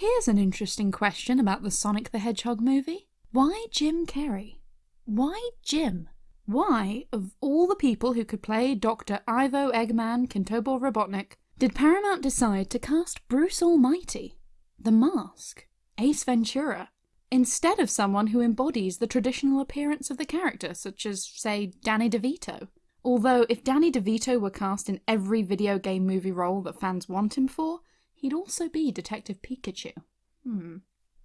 Here's an interesting question about the Sonic the Hedgehog movie. Why Jim Carrey? Why Jim? Why, of all the people who could play Dr. Ivo Eggman Kintobor Robotnik, did Paramount decide to cast Bruce Almighty, The Mask, Ace Ventura, instead of someone who embodies the traditional appearance of the character, such as, say, Danny DeVito? Although, if Danny DeVito were cast in every video game movie role that fans want him for, he'd also be Detective Pikachu. Hmm.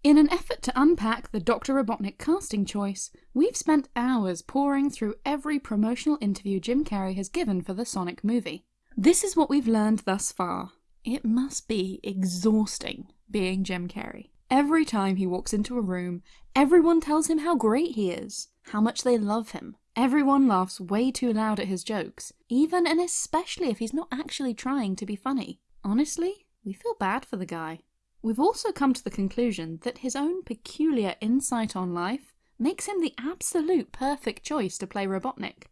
In an effort to unpack the Dr. Robotnik casting choice, we've spent hours poring through every promotional interview Jim Carrey has given for the Sonic movie. This is what we've learned thus far. It must be exhausting being Jim Carrey. Every time he walks into a room, everyone tells him how great he is, how much they love him. Everyone laughs way too loud at his jokes, even and especially if he's not actually trying to be funny. Honestly, we feel bad for the guy. We've also come to the conclusion that his own peculiar insight on life makes him the absolute perfect choice to play Robotnik.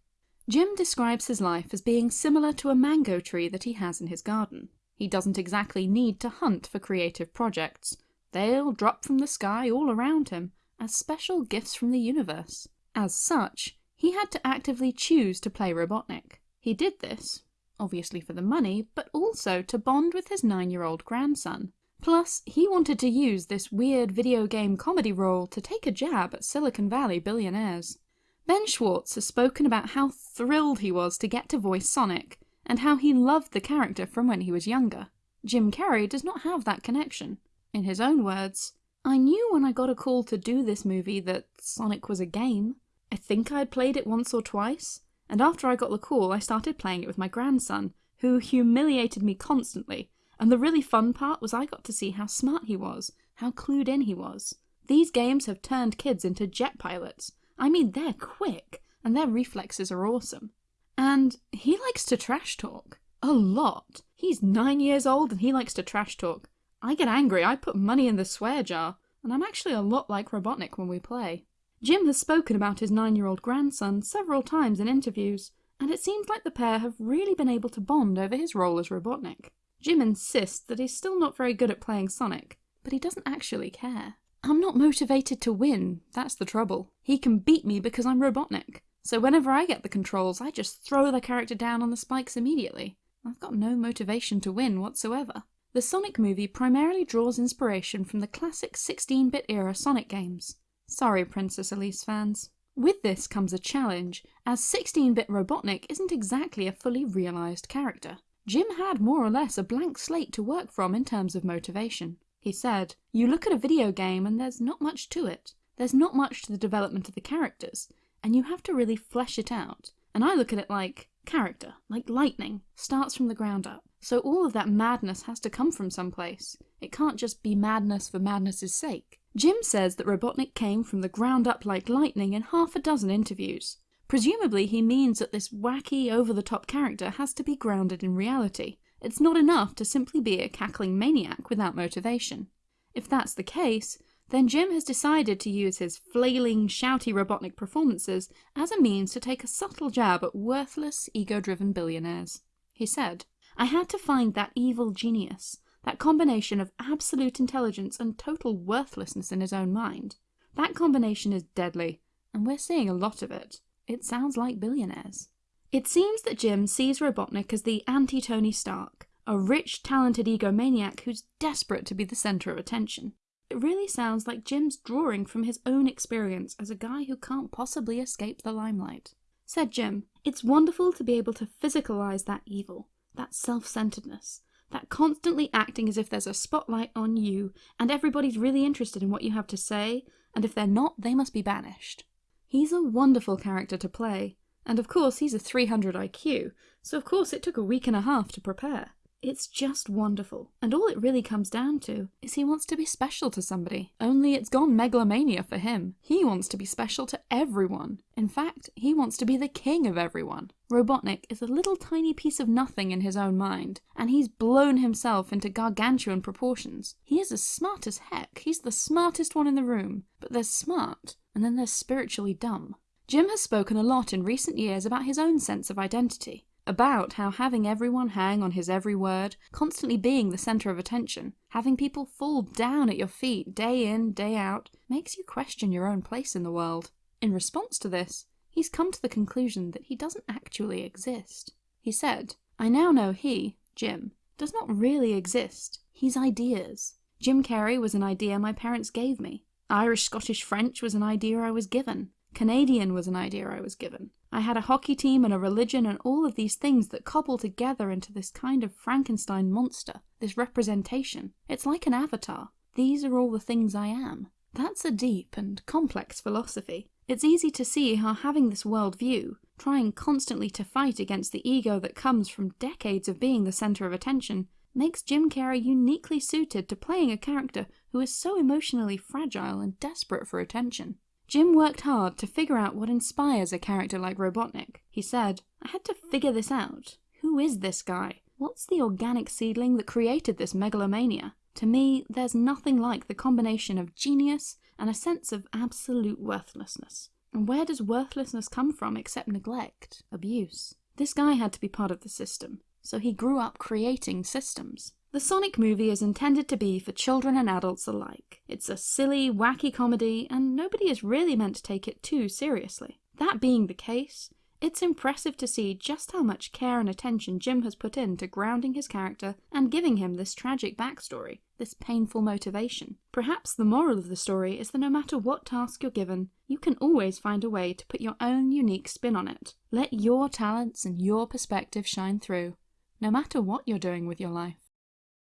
Jim describes his life as being similar to a mango tree that he has in his garden. He doesn't exactly need to hunt for creative projects. They'll drop from the sky all around him as special gifts from the universe. As such, he had to actively choose to play Robotnik. He did this, obviously for the money, but also to bond with his nine-year-old grandson. Plus, he wanted to use this weird video game comedy role to take a jab at Silicon Valley billionaires. Ben Schwartz has spoken about how thrilled he was to get to voice Sonic, and how he loved the character from when he was younger. Jim Carrey does not have that connection. In his own words, I knew when I got a call to do this movie that Sonic was a game. I think I had played it once or twice, and after I got the call I started playing it with my grandson, who humiliated me constantly and the really fun part was I got to see how smart he was, how clued in he was. These games have turned kids into jet pilots. I mean, they're quick, and their reflexes are awesome. And he likes to trash talk. A lot. He's nine years old and he likes to trash talk. I get angry, I put money in the swear jar, and I'm actually a lot like Robotnik when we play. Jim has spoken about his nine-year-old grandson several times in interviews, and it seems like the pair have really been able to bond over his role as Robotnik. Jim insists that he's still not very good at playing Sonic, but he doesn't actually care. I'm not motivated to win, that's the trouble. He can beat me because I'm Robotnik, so whenever I get the controls I just throw the character down on the spikes immediately. I've got no motivation to win whatsoever. The Sonic movie primarily draws inspiration from the classic 16-bit era Sonic games. Sorry Princess Elise fans. With this comes a challenge, as 16-bit Robotnik isn't exactly a fully realised character. Jim had more or less a blank slate to work from in terms of motivation. He said, You look at a video game and there's not much to it. There's not much to the development of the characters, and you have to really flesh it out. And I look at it like character, like lightning, starts from the ground up. So all of that madness has to come from someplace. It can't just be madness for madness's sake. Jim says that Robotnik came from the ground up like lightning in half a dozen interviews. Presumably he means that this wacky, over-the-top character has to be grounded in reality. It's not enough to simply be a cackling maniac without motivation. If that's the case, then Jim has decided to use his flailing, shouty Robotnik performances as a means to take a subtle jab at worthless, ego-driven billionaires. He said, I had to find that evil genius, that combination of absolute intelligence and total worthlessness in his own mind. That combination is deadly, and we're seeing a lot of it. It sounds like billionaires. It seems that Jim sees Robotnik as the anti-Tony Stark, a rich, talented egomaniac who's desperate to be the centre of attention. It really sounds like Jim's drawing from his own experience as a guy who can't possibly escape the limelight. Said Jim, It's wonderful to be able to physicalise that evil, that self-centeredness, that constantly acting as if there's a spotlight on you and everybody's really interested in what you have to say, and if they're not, they must be banished. He's a wonderful character to play, and of course he's a 300 IQ, so of course it took a week and a half to prepare. It's just wonderful, and all it really comes down to is he wants to be special to somebody. Only it's gone megalomania for him. He wants to be special to everyone. In fact, he wants to be the king of everyone. Robotnik is a little tiny piece of nothing in his own mind, and he's blown himself into gargantuan proportions. He is as smart as heck, he's the smartest one in the room, but they're smart, and then they're spiritually dumb. Jim has spoken a lot in recent years about his own sense of identity. About how having everyone hang on his every word, constantly being the centre of attention, having people fall down at your feet day in, day out, makes you question your own place in the world. In response to this, he's come to the conclusion that he doesn't actually exist. He said, I now know he, Jim, does not really exist. He's ideas. Jim Carrey was an idea my parents gave me. Irish, Scottish, French was an idea I was given. Canadian was an idea I was given. I had a hockey team and a religion and all of these things that cobble together into this kind of Frankenstein monster, this representation. It's like an avatar. These are all the things I am. That's a deep and complex philosophy. It's easy to see how having this worldview, trying constantly to fight against the ego that comes from decades of being the centre of attention, makes Jim Carrey uniquely suited to playing a character who is so emotionally fragile and desperate for attention. Jim worked hard to figure out what inspires a character like Robotnik. He said, I had to figure this out. Who is this guy? What's the organic seedling that created this megalomania? To me, there's nothing like the combination of genius and a sense of absolute worthlessness. And where does worthlessness come from except neglect, abuse? This guy had to be part of the system, so he grew up creating systems. The Sonic movie is intended to be for children and adults alike. It's a silly, wacky comedy, and nobody is really meant to take it too seriously. That being the case, it's impressive to see just how much care and attention Jim has put into grounding his character and giving him this tragic backstory, this painful motivation. Perhaps the moral of the story is that no matter what task you're given, you can always find a way to put your own unique spin on it. Let your talents and your perspective shine through, no matter what you're doing with your life.